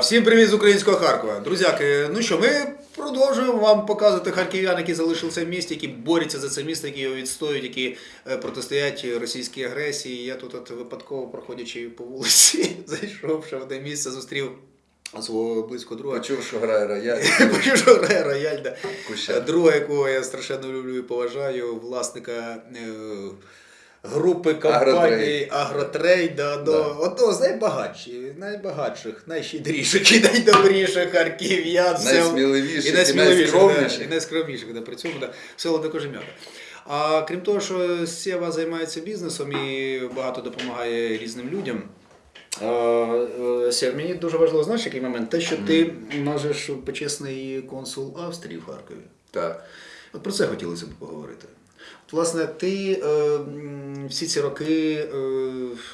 Всім привіт з українського Харкова. Друзяки, ну що, ми продовжуємо вам показувати харків'ян, які залишилися в місті, які борються за це місто, які його відстоюють, які е, протистоять російській агресії. Я тут от випадково проходячи по вулиці, зайшовши в одне місце, зустрів свого близького друга. Почув, що грає рояль. Почув, що грає рояль, да. Друга, якого я страшенно люблю і поважаю, власника е, групи компаній Агротрейд, да, Да. одного з найбагатших, найбагатших, найщедріших і найдобріших харків'ян. Це- Найсміливіших і да, і найскромніших, да, при цьому да, село до кожем'ята. А крім того, що Сєва займається бізнесом і багато допомагає різним людям. Е, е, Сєв, мені дуже важливо, знаєш, який момент? Те, що ти можеш почесний консул Австрії в Харкові. Так. От про це хотілося б поговорити. От, власне, ти е, м, всі ці роки е,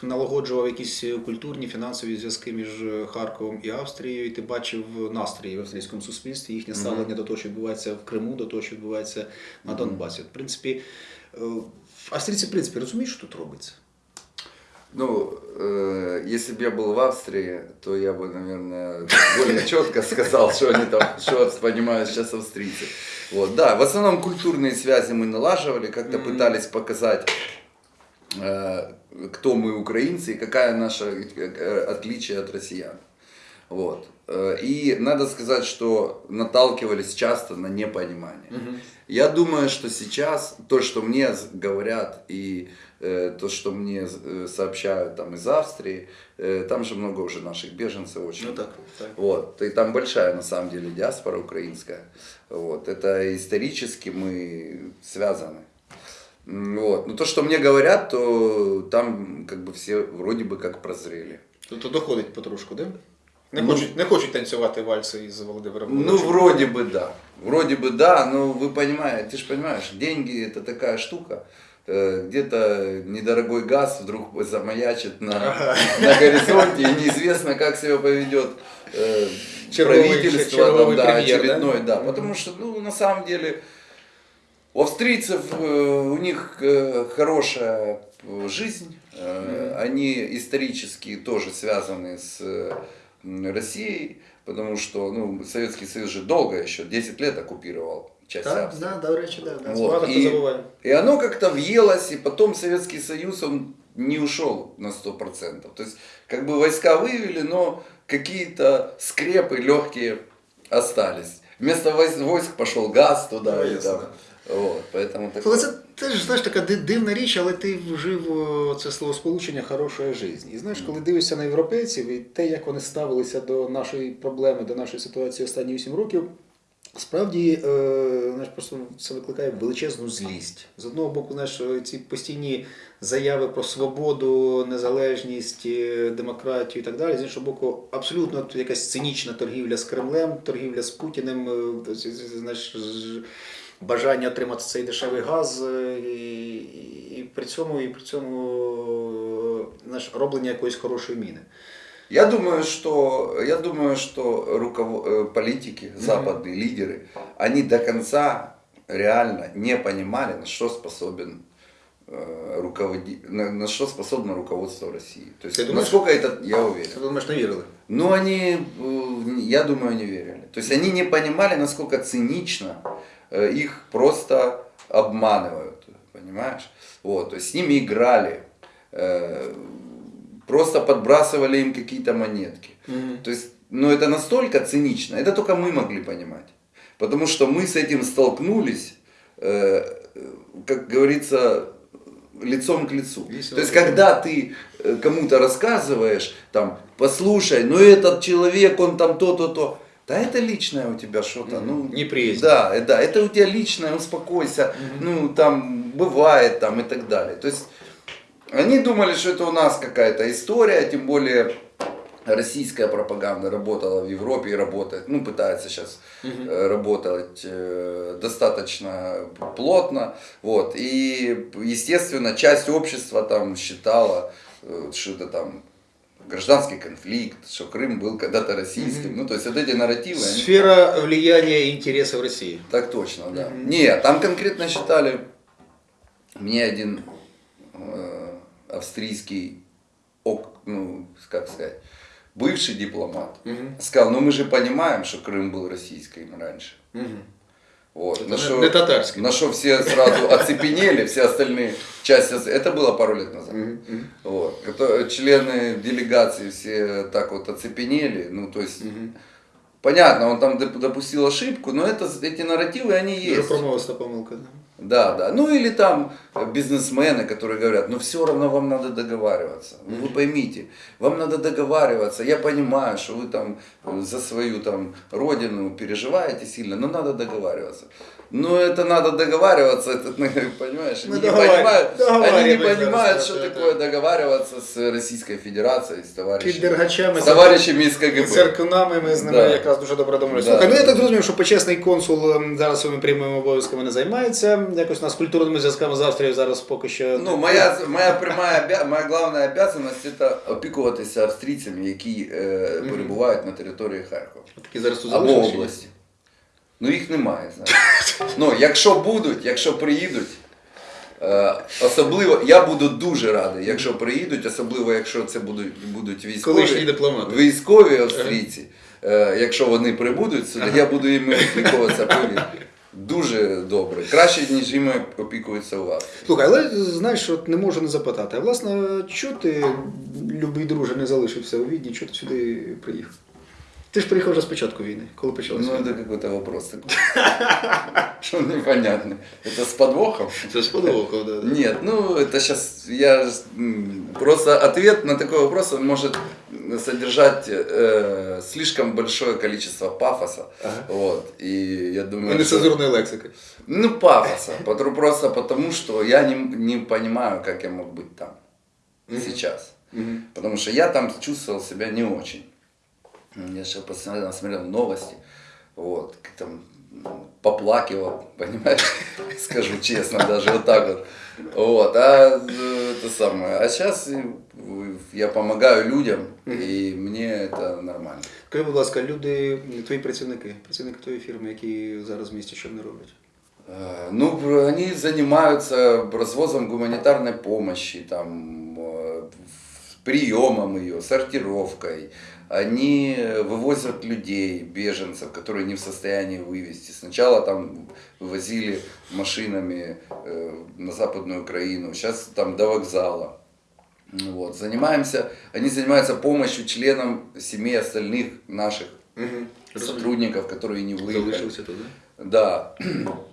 налагоджував якісь культурні, фінансові зв'язки між Харковом і Австрією, і ти бачив настрій в австрійському суспільстві, їхнє ставлення до того, що відбувається в Криму, до того, що відбувається на Донбасі. От, в принципі, е, австрійці, в принципі, розуміють, що тут робиться. Ну, э, если бы я был в Австрии, то я бы, наверное, более четко сказал, что они там, что понимают сейчас австрийцы. Вот, да, в основном культурные связи мы налаживали, как-то Мгм. пытались показать, э, кто мы украинцы и какая наше э, отличие от россиян. Вот. Э, И надо сказать, что наталкивались часто на непонимание. Я думаю, что сейчас то, что мне говорят и э, то, что мне э, сообщают там из Австрии, э, там же много уже наших беженцев очень. Ну так, так. Вот, и там большая на самом деле диаспора украинская. Вот, это исторически мы связаны. Вот. Но то, что мне говорят, то там как бы все вроде бы как прозрели. Тобто доходить потрошку, да? Не Ну, хочуть, не хочуть танцювати вальси із Володимиром. Ну, Володимировичем. вроде бы да. Вроде бы да, но вы понимаете, ты же понимаешь, деньги это такая штука. Э, Где-то недорогой газ вдруг замаячит на, на горизонте, и неизвестно, как себя поведет э, правительство, там, да, премьер, да? очередной, да. Мгм. Потому что, ну, на самом деле, у австрийцев э, у них э, хорошая э, жизнь, э, они исторически тоже связаны с э, Россией, потому что ну, Советский Союз же долго еще, 10 лет оккупировал часть Так, Австрии. да, до речі, да, да. Вот, Багато хто і- забуває. И оно как-то въелось, и потом Советский Союз, он не ушел на 100%. То есть, как бы войска вывели, но какие-то скрепы легкие остались. Вместо войс- войск пошел газ туда. Ну, и ясно, там. Вот, поэтому Але такое. це теж знаєш, така дивна річ, але ти вжив це словосполучення хорошої життя. І знаєш, коли дивишся на європейців і те, як вони ставилися до нашої проблеми, до нашої ситуації останні 8 років, справді е, знаєш, просто це викликає величезну злість. З одного боку, знаєш, ці постійні заяви про свободу, незалежність, е, демократію і так далі. З іншого боку, абсолютно якась цинічна торгівля з Кремлем, торгівля з Путіним, е, знаєш, бажання отримати цей дешевий газ, і, і при цьому, і при цьому знаєш, роблення якоїсь хорошої міни. Я думаю, что, я думаю, что руково- э, политики, западные лидеры, они до конца реально не понимали, на что способен э, руководи... на, на что способно руководство России. То есть, Ты думаешь? насколько это, я уверен. Ти думаєш, не вірили? Ну, они, э, я думаю, не верили. То есть они не понимали, насколько цинично э, их просто обманывают, понимаешь? Вот, то есть с ними играли, э, просто подбрасывали им какие-то монетки. То есть, ну это настолько цинично, это только мы могли понимать. Потому что мы с этим столкнулись, э, как говорится, лицом к лицу. Весело. То есть, когда ты э, кому-то рассказываешь, там, послушай, ну этот человек, он там то-то-то, да это личное у тебя что-то, Мгм. ну, Неприязнь. Да, э, да, это у тебя личное, успокойся, ну, там, бывает, там, и так далее. То есть, они думали, что это у нас какая-то история, тем более российская пропаганда работала в Европе и работает, ну, пытается сейчас э, работать э, достаточно плотно, вот, и, естественно, часть общества там считала, э, что это там гражданский конфликт, что Крым был когда-то российским, ну, то есть вот эти нарративы, они- Сфера влияния и интересов России. так точно, да. Мгм. Нет, там конкретно считали, мне один австрийский, ну, как сказать, бывший дипломат, Мгм. сказал, ну мы же понимаем, что Крым был российским раньше. Мгм. Вот. Это На что, не татарский. на что все сразу оцепенели, все остальные части, это было пару лет назад. Мгм. Вот. Члены делегации все так вот оцепенели, ну то есть, Мгм. понятно, он там доп- допустил ошибку, но это, эти нарративы, они есть. промовиста помилка. Да. Да, да. Ну или там э, бизнесмены, которые говорят, ну все равно вам надо договариваться. Ну, Вы поймите, вам надо договариваться. Я понимаю, что вы там э, за свою там родину переживаете сильно, но надо договариваться. Но это надо договариваться, это, ну, понимаешь, Мы они не договар- понимают, они не договариваемся, понимают, да, что да, такое да. договариваться с Российской Федерацией, с Під товарищами, дергачами. с товарищами из КГБ. Церкунами ми з ними Да. якраз дуже добре домовилися. Да. Слухай, ну я так зрозумів, що почесний консул ем, зараз своїми прямими обов'язками не займається. Якось у нас культурними зв'язками з Австрією зараз поки що. Ну, моя, моя прямая, обя- моя главная обязанность это опікуватися австрійцями, які е, перебувають на території Харкова такі зараз або області. Ну їх немає, знаєш. Ну, якщо будуть, якщо приїдуть, е, особливо, я буду дуже радий, якщо приїдуть, особливо якщо це будуть, будуть військові, дипломати. військові австрійці, е, якщо вони прибудуть сюди, я буду їм опікуватися, повір. Дуже добре. Краще, ніж їм опікуються у вас. Слухай, але знаєш, от не можу не запитати. А власне, чого ти, любий друже, не залишився у Відні, чого ти сюди приїхав? Ти ж приїхав вже з початку війни, коли почалася Ну, війна. это какой-то вопрос такой. Что непонятно. Это с подвохом? Це сподобало, да, да. Нет, ну это сейчас я ж, м, просто ответ на такой вопрос он может содержать э, слишком большое количество пафоса. Ага. Вот. И я думаю, что- нецензурної лексики. ну пафоса. Просто потому, что я не, не понимаю, как я мог быть там сейчас. Мгм. Потому что я там чувствовал себя не очень. Я сейчас постоянно смотрел новости, вот, там поплакивал, понимаешь, скажу честно, даже вот так вот. Вот, а э, это самое. А сейчас я помогаю людям, и мне это нормально. Скажи, будь ласка, люди, твої працівники, працівники твоєї фірми, які зараз в місті що вони роблять? Э, Ну, они занимаются развозом гуманитарной помощи, там, э, приемом ее, сортировкой. они вывозят людей, беженцев, которые не в состоянии вывести. Сначала там вывозили машинами э, на Западную Украину, сейчас там до вокзала. Вот. Занимаемся, они занимаются помощью членам семей остальных наших сотрудников, которые не выехали. Залишилися туди. Да.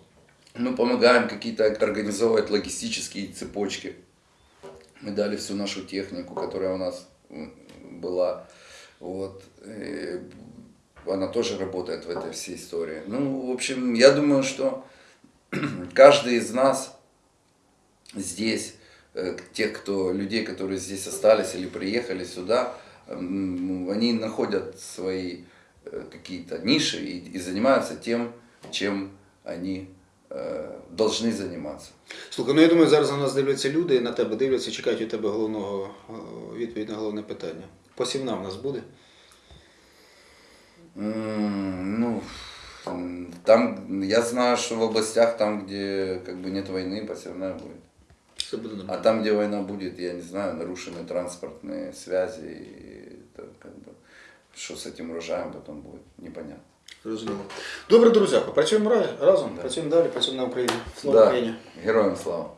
Мы помогаем какие-то организовывать логистические цепочки. Мы дали всю нашу технику, которая у нас была. Вот. И она тоже работает в этой всей истории. Ну, в общем, я думаю, что каждый из нас здесь, э, тех, кто, людей, которые здесь остались или приехали сюда, они находят свои э, какие-то ниши и, и занимаются тем, чем они э, должны заниматься. Слухай, ну я думаю, зараз на нас дивляться люди, на тебе дивляться, чекають від тебе головного е, відповідь на головне питання. Посівна в нас буде. М, Ну, м, там, я знаю, что в областях, там, где как бы нет войны, посевная будет. Все буде А нормально. там, где война будет, я не знаю, нарушены транспортные связи, и это как бы, что с этим урожаем потом будет, непонятно. Зрозуміло. Добре, друзяко, працюємо ра- разом, Да. працюємо далі, працюємо на Україні. Слава Да, Україні! героям слава.